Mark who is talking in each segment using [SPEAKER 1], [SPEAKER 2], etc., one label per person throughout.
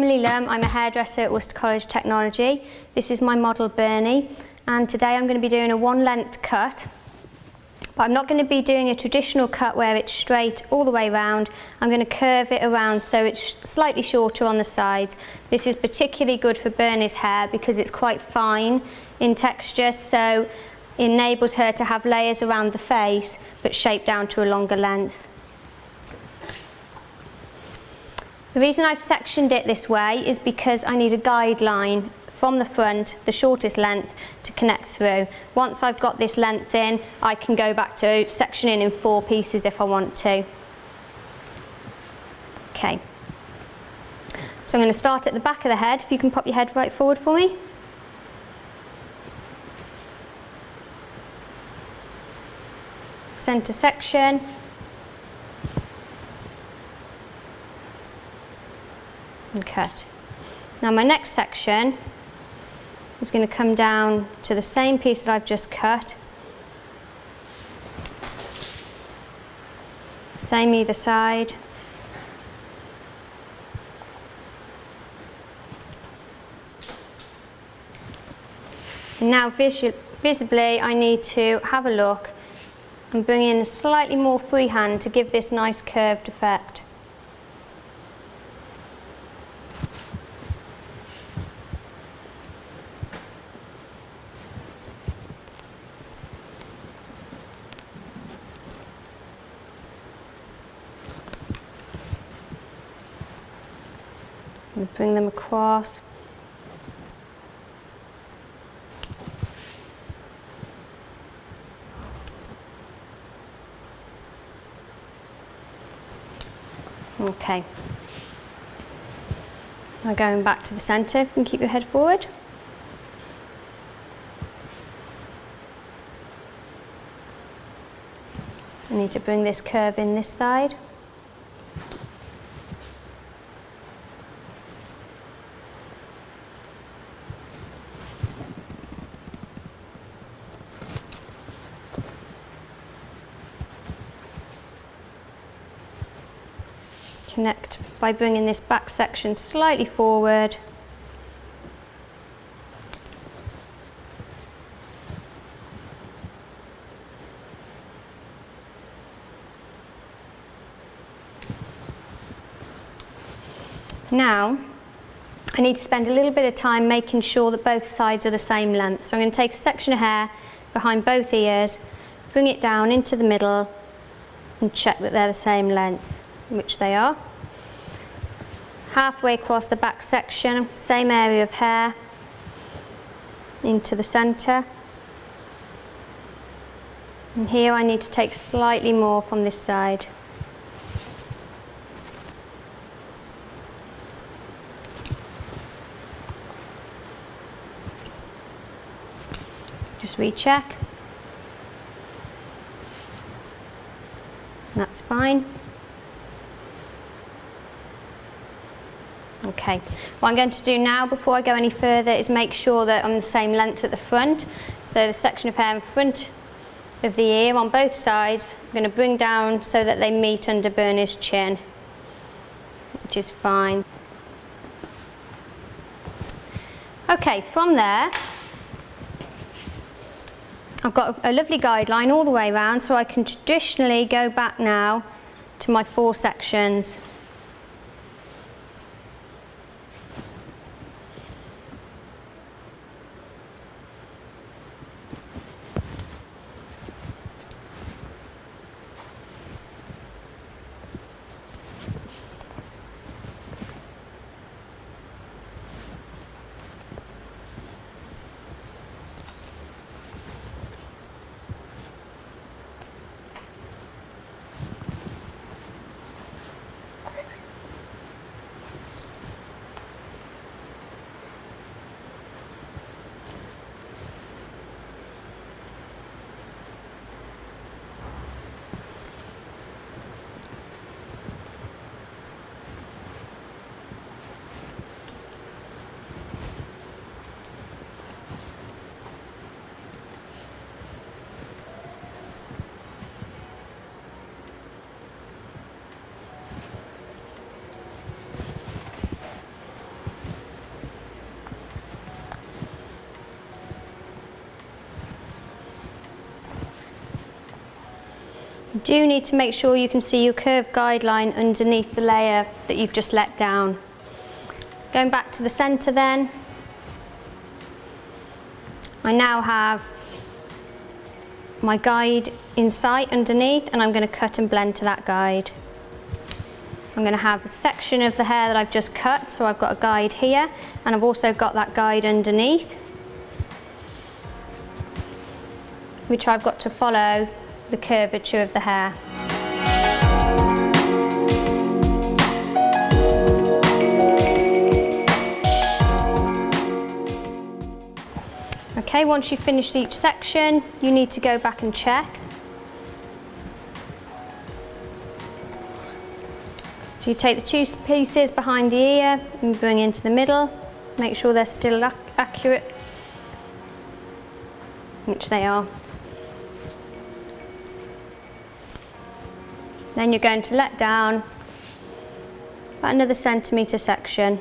[SPEAKER 1] Emily Lum. I'm a hairdresser at Worcester College Technology. This is my model Bernie and today I'm going to be doing a one length cut. But I'm not going to be doing a traditional cut where it's straight all the way around. I'm going to curve it around so it's slightly shorter on the sides. This is particularly good for Bernie's hair because it's quite fine in texture so it enables her to have layers around the face but shaped down to a longer length. The reason I've sectioned it this way is because I need a guideline from the front, the shortest length, to connect through. Once I've got this length in, I can go back to sectioning in four pieces if I want to. Okay. So I'm going to start at the back of the head. If you can pop your head right forward for me. Centre section, and cut. Now my next section is going to come down to the same piece that I've just cut. Same either side. And now visibly I need to have a look and bring in a slightly more freehand to give this nice curved effect. and bring them across. Okay. Now going back to the centre, you can keep your head forward. I need to bring this curve in this side. Connect by bringing this back section slightly forward Now, I need to spend a little bit of time making sure that both sides are the same length. So I'm going to take a section of hair behind both ears, bring it down into the middle and check that they're the same length, which they are halfway across the back section, same area of hair, into the centre. And here I need to take slightly more from this side. Just recheck. That's fine. Okay, what I'm going to do now before I go any further is make sure that I'm the same length at the front. So the section of hair in front of the ear on both sides, I'm going to bring down so that they meet under Bernie's chin, which is fine. Okay, from there, I've got a lovely guideline all the way around so I can traditionally go back now to my four sections do need to make sure you can see your curved guideline underneath the layer that you've just let down. Going back to the centre then, I now have my guide in sight underneath and I'm going to cut and blend to that guide. I'm going to have a section of the hair that I've just cut so I've got a guide here and I've also got that guide underneath which I've got to follow the curvature of the hair. Okay, once you've finished each section, you need to go back and check. So you take the two pieces behind the ear and bring into the middle, make sure they're still ac accurate, which they are. Then you're going to let down about another centimetre section.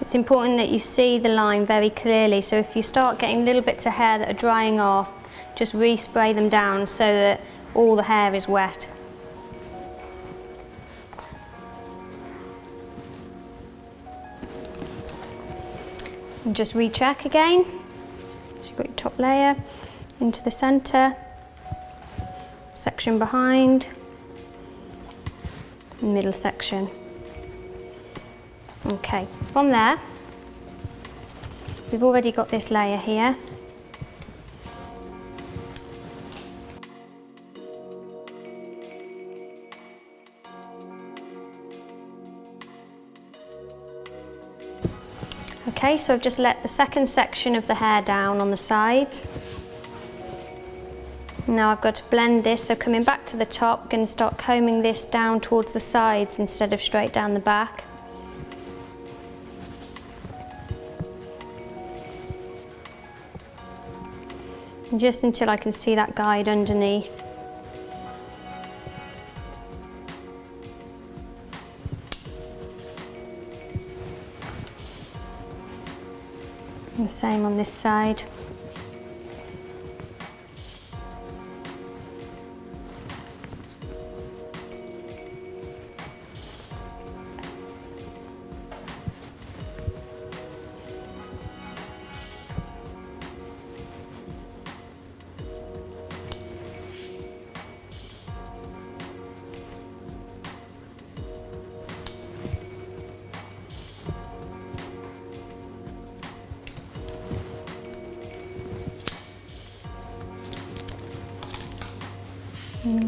[SPEAKER 1] It's important that you see the line very clearly so if you start getting little bits of hair that are drying off just respray them down so that all the hair is wet. And just recheck again. So you've got your top layer into the centre, section behind, middle section. Okay, from there, we've already got this layer here. Okay, so I've just let the second section of the hair down on the sides. Now I've got to blend this, so coming back to the top, going to start combing this down towards the sides instead of straight down the back. Just until I can see that guide underneath. The same on this side.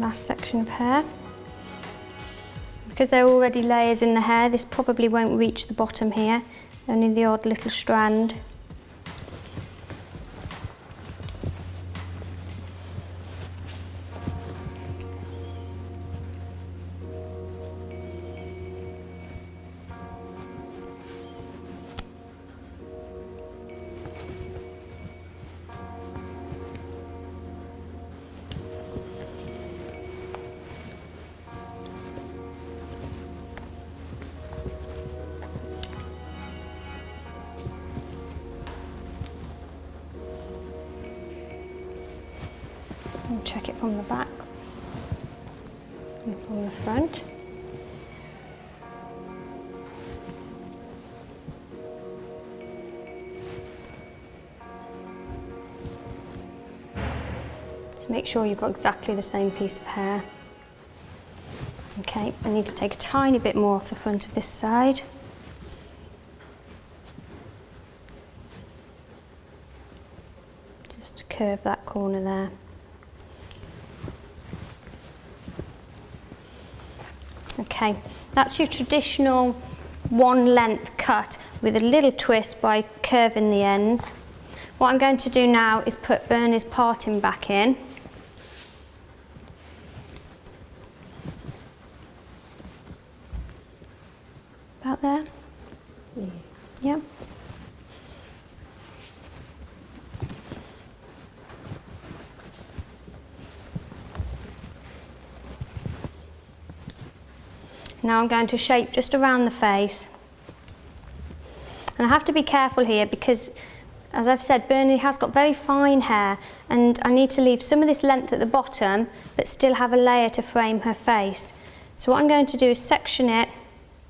[SPEAKER 1] Last section of hair. Because there are already layers in the hair, this probably won't reach the bottom here, only the odd little strand. And check it from the back and from the front. So make sure you've got exactly the same piece of hair. Okay, I need to take a tiny bit more off the front of this side. Just curve that corner there. Okay, that's your traditional one length cut with a little twist by curving the ends. What I'm going to do now is put Bernie's parting back in. About there? Yeah. yeah. Now I'm going to shape just around the face. And I have to be careful here because as I've said, Bernie has got very fine hair and I need to leave some of this length at the bottom but still have a layer to frame her face. So what I'm going to do is section it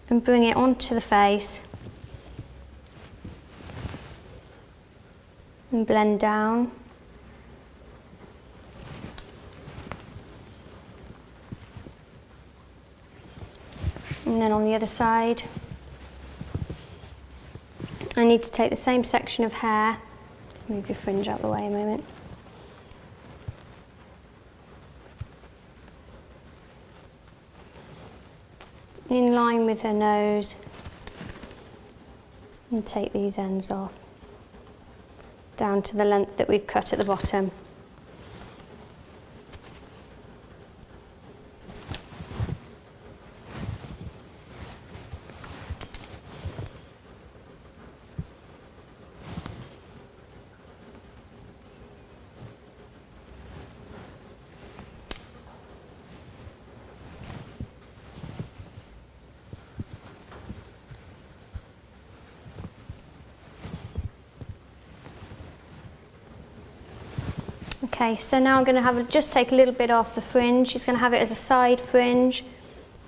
[SPEAKER 1] and bring it onto the face and blend down. And then on the other side. I need to take the same section of hair, just move your fringe out of the way a moment. In line with her nose and take these ends off down to the length that we've cut at the bottom. Okay, so now I'm going to have just take a little bit off the fringe. She's going to have it as a side fringe.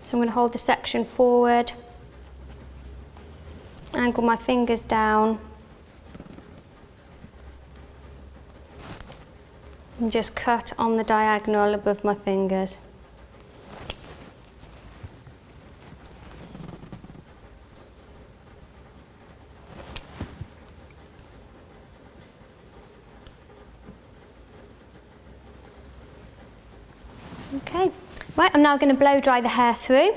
[SPEAKER 1] So I'm going to hold the section forward, angle my fingers down, and just cut on the diagonal above my fingers. Okay, right, Now going to blow dry the hair through.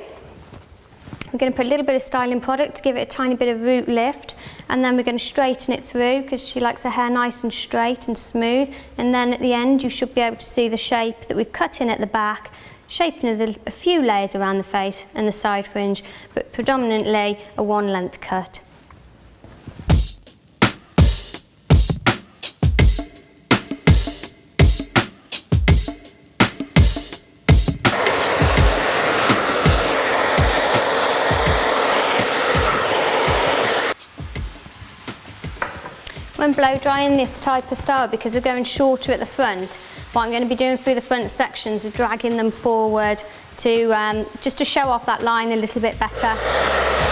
[SPEAKER 1] We're going to put a little bit of styling product to give it a tiny bit of root lift and then we're going to straighten it through because she likes her hair nice and straight and smooth and then at the end you should be able to see the shape that we've cut in at the back shaping a few layers around the face and the side fringe but predominantly a one length cut. When blow drying this type of style, because they're going shorter at the front, what I'm going to be doing through the front sections is dragging them forward to um, just to show off that line a little bit better.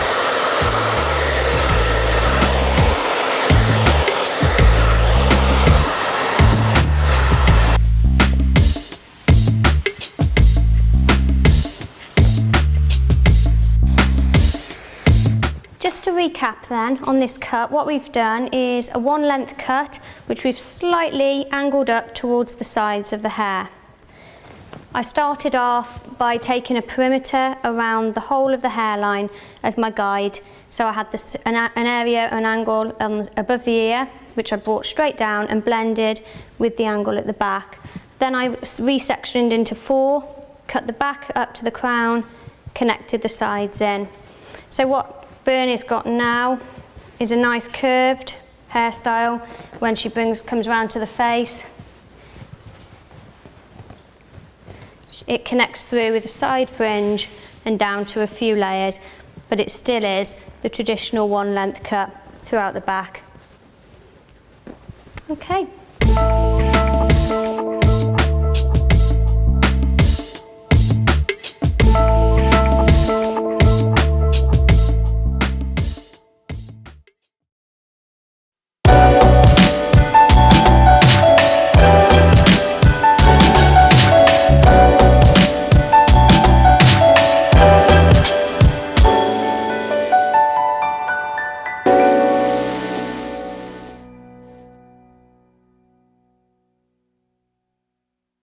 [SPEAKER 1] To recap then on this cut, what we've done is a one length cut, which we've slightly angled up towards the sides of the hair. I started off by taking a perimeter around the whole of the hairline as my guide. So I had this, an, an area, an angle um, above the ear, which I brought straight down and blended with the angle at the back. Then I resectioned into four, cut the back up to the crown, connected the sides in. So what Bernie's got now is a nice curved hairstyle when she brings comes around to the face. It connects through with a side fringe and down to a few layers, but it still is the traditional one length cut throughout the back. Okay.